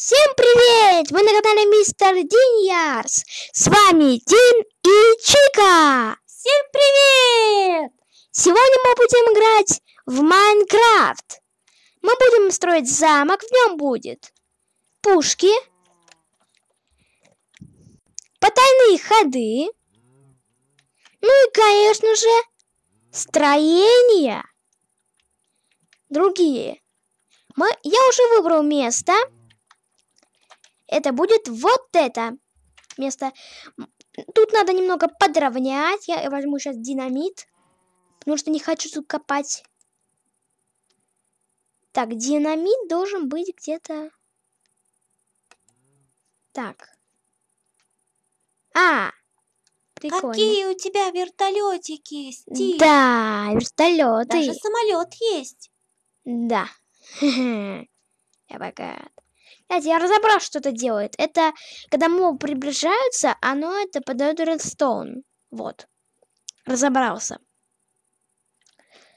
Всем привет! Вы на канале Мистер Диньярс. С вами Дин и Чика. Всем привет! Сегодня мы будем играть в Майнкрафт. Мы будем строить замок, в нем будет пушки, потайные ходы, ну и, конечно же, строения другие. Мы, я уже выбрал место. Это будет вот это место. Тут надо немного подровнять. Я возьму сейчас динамит. Потому что не хочу тут копать. Так, динамит должен быть где-то... Так. А, прикольно. Какие у тебя вертолетики, Стив? Да, вертолеты. Даже самолет есть. Да. Я богат. Кстати, я разобрал, что это делает. Это, когда моб приближаются, оно это подает редстоун. Вот. Разобрался.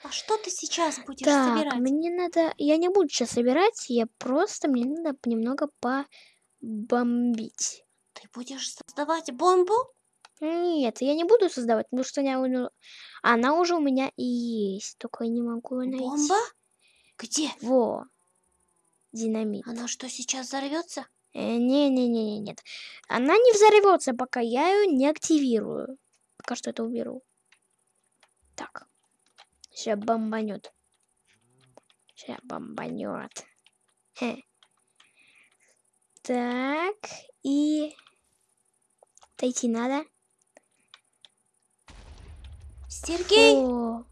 А что ты сейчас будешь так, собирать? мне надо... Я не буду сейчас собирать, я просто... Мне надо немного побомбить. Ты будешь создавать бомбу? Нет, я не буду создавать, потому что она, она уже у меня и есть. Только я не могу ее найти. Бомба? Где? Во. Динамит. Она что, сейчас взорвется? Э, Не-не-не, нет. Она не взорвется, пока я ее не активирую. Пока что это уберу. Так. Сейчас бомбанет. Сейчас бомбанет. Хе. Так. И... Отойти надо. Сергей О,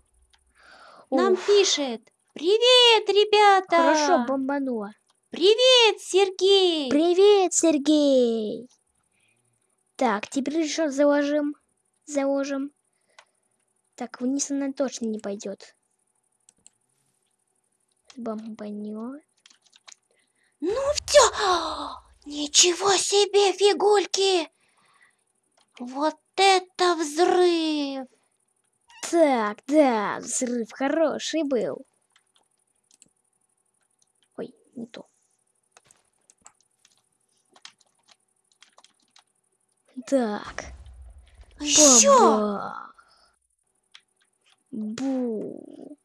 нам уф, пишет. Привет, ребята! Хорошо, бомбанула. Привет, Сергей! Привет, Сергей! Так, теперь еще заложим. Заложим. Так, вниз она точно не пойдет. Бомбанет. Ну все! Ничего себе, фигульки! Вот это взрыв! Так, да, взрыв хороший был. Не то. Так, Еще! Бу.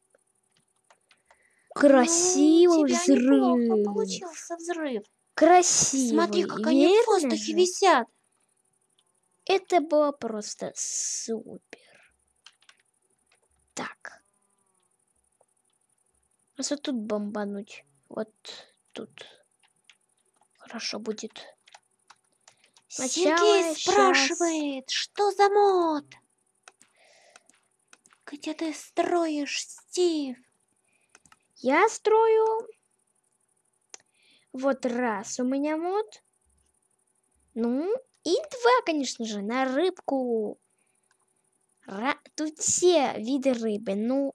Красивый Ну, взрыв. получился взрыв. Красивый, Смотри, как они в воздухе висят. Это было просто супер. Так. А вот тут бомбануть. Вот тут. Хорошо будет. Сергей спрашивает, что за мод? Где ты строишь, Стив? Я строю. Вот раз у меня мод. Ну, и два, конечно же, на рыбку. Ра- Тут все виды рыбы. Ну,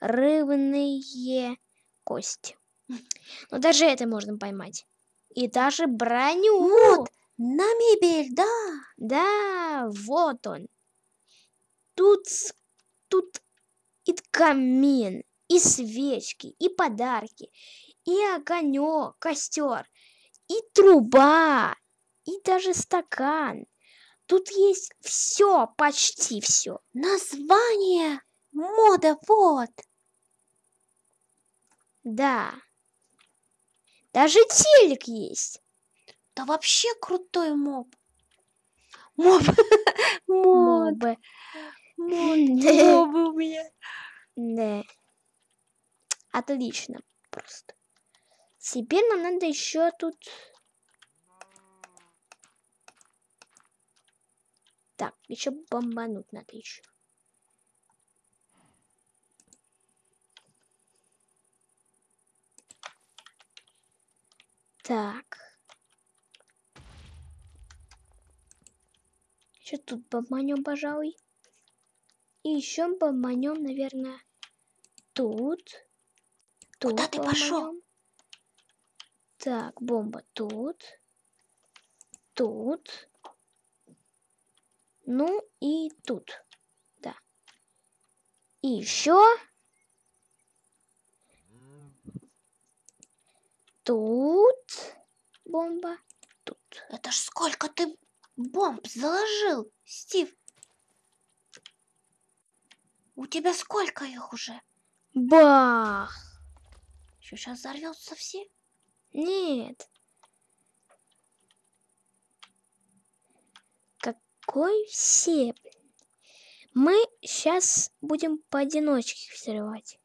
рыбные кости. Но даже это можно поймать. И даже броню. Мод на мебель, да? Да, вот он. Тут, тут и камин, и свечки, и подарки, и огонек, костер, и труба, и даже стакан. Тут есть все, почти все. Название мода вот. Да. Даже телек есть. Да вообще крутой моб. Моб. Мобы. Мобы у меня. Да. Отлично. Просто. Теперь нам надо еще тут... Так, еще бомбануть надо еще. Так. Еще тут бомбанем, пожалуй. И еще бомбанем, наверное, тут. Тут Куда ты пошел? Так, бомба тут. Тут. Ну и тут. Да. И еще Тут бомба. Тут. Это ж сколько ты бомб заложил, Стив? У тебя сколько их уже? Бах! Что, сейчас взорвется все? Нет. Какой все? Мы сейчас будем поодиночке взрывать.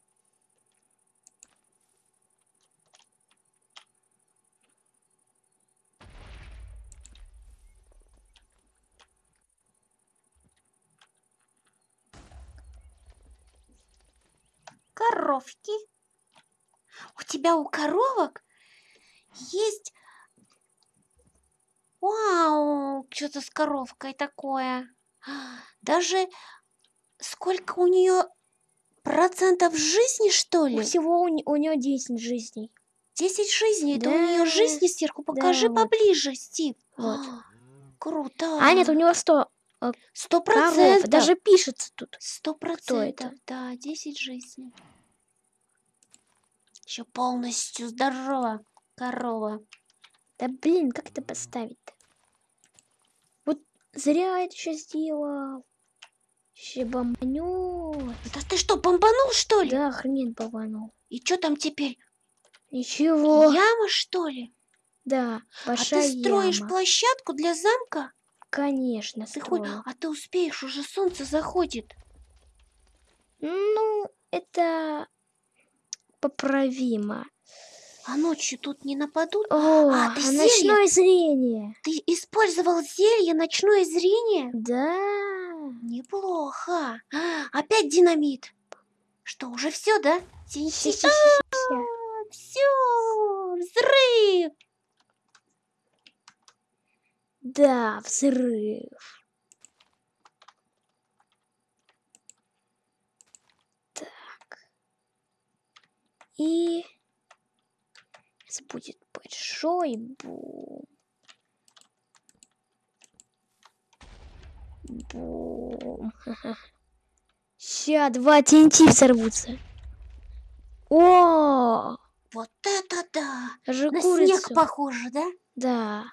Коровки. У тебя у коровок есть... Вау, что-то с коровкой такое. Даже сколько у нее процентов жизни, что ли? всего у, у нее 10 жизней. 10 жизней. Это у Да. нее жизни сверху. Покажи вот. поближе, Стив. Вот. Круто. А, нет, у него 100 Сто коров. процентов. Даже пишется тут. Сто процентов. Да, 10 жизней. Еще полностью здорова корова. Да блин, как это поставить-то? Вот зря это сейчас сделал. Ще бомбанет. Да ты что, бомбанул, что ли? Да, хрен бомбанул. И что там теперь? Ничего. Яма, что ли? Да, А большая ты строишь яма. площадку для замка? Конечно, Ты хоть... А ты успеешь, уже солнце заходит. Ну, это поправимо. А ночью тут не нападут? О, А, ты а зелье? ночное зрение. Ты использовал зелье ночное зрение? Да. Неплохо. А, Опять динамит. Что, уже все, да? Все, взрыв. Да, взрыв. И сейчас будет большой бум. Бум. Ща два TNT взорвутся. О, Вот это да. даже На курицу. снег похоже, да? Да.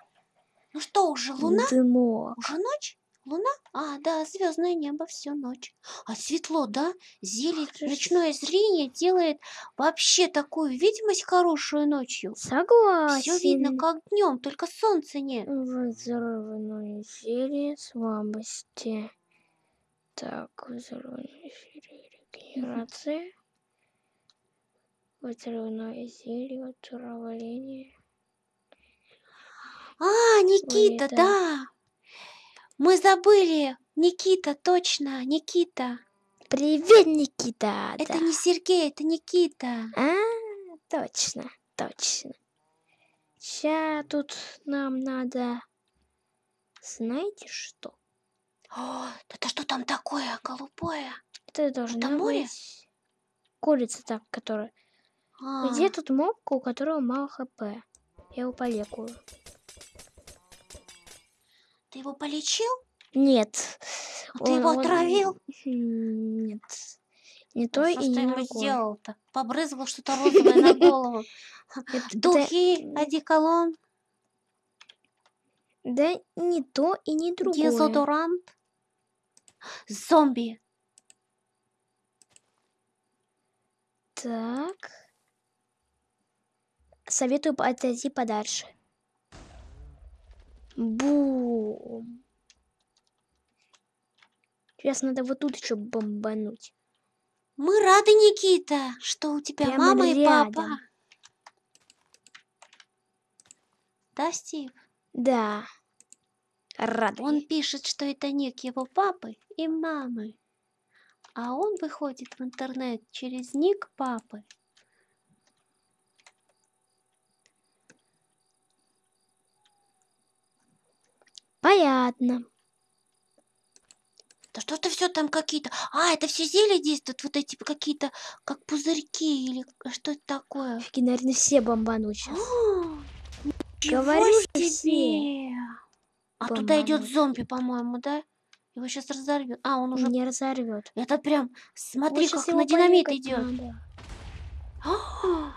Ну что, уже луна? Дымок. Уже ночь? Луна? А, да, звездное небо всю ночь. А светло, да? Зелье, ночное зрение делает вообще такую видимость хорошую ночью. Согласен. Все видно, как днем, только солнца нет. Взрывное зелье слабости. Так, взрывное зелье регенерации. Взрывное зелье отравления. А, Никита, да. да. Мы забыли. Никита, точно, Никита. Привет, Никита! Это да. не Сергей, это Никита. А, точно, точно. Сейчас тут нам надо... Знаете что? О, это что там такое, голубое? Это должно море? быть... Курица так, которая... А, Где тут моб, у которого мало хп? Я его полекую. Ты его полечил? Нет. А ты его Он- он- отравил? Нет. Не то Ну, и ж ты не ему сделал-то? Побрызгал что-то розовое на голову. Это- Духи, одеколон, Да не то и не другое. дезодорант. Зомби. Так. Советую отойти подальше. Бум. Сейчас надо вот тут еще бомбануть. Мы рады, Никита, что у тебя Прямо мама и папа. рядом. Да, Стив? Да. Рады. Он пишет, что это ник его папы и мамы. А он выходит в интернет через ник папы. Понятно. Да что это все там какие-то... А, это все зелья действуют, вот эти какие-то, как пузырьки или что это такое? Офигеть, наверное, все бомбанут сейчас. Чего Говорю себе? А туда идет зомби, по-моему, да? Его сейчас разорвет. А, он уже... Не разорвет. Это прям, смотри, Вот как на динамит идет. надо.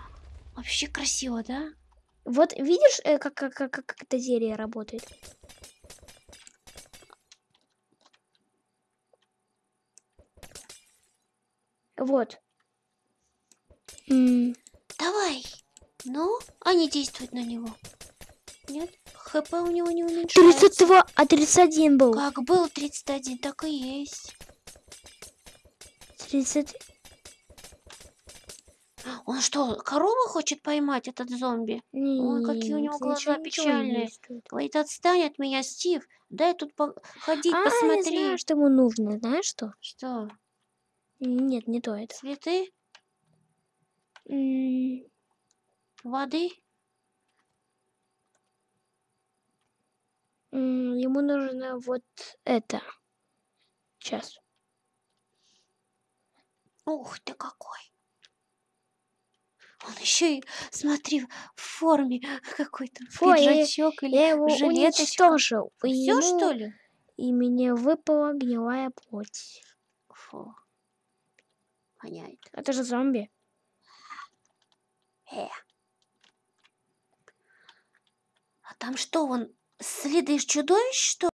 Вообще красиво, да? Вот видишь, э, как, как, как, как это зелье работает? Вот. М, Давай. Ну, а не действует на него. Нет? ХП у него не уменьшается. 32, а 31 был. Как был 31, так и есть. 30. Он что, корову хочет поймать, этот зомби? Ой, какие у него Нет, глаза печальные. Говорит, отстань от меня, Стив. Дай тут по- ходить, А, я посмотри. знаю, что ему нужно. Знаешь что? Что, Нет, не то это. цветы? Воды? Ему нужно вот это. Сейчас. Ух ты какой. Он еще и, смотри, в форме какой-то пиджачок или Я его жилеточка. уничтожил. Все, ему- что ли? И мне выпала гнилая плоть. Фу. Воняет. Это же зомби. Э. А там что, он следы чудовищ, что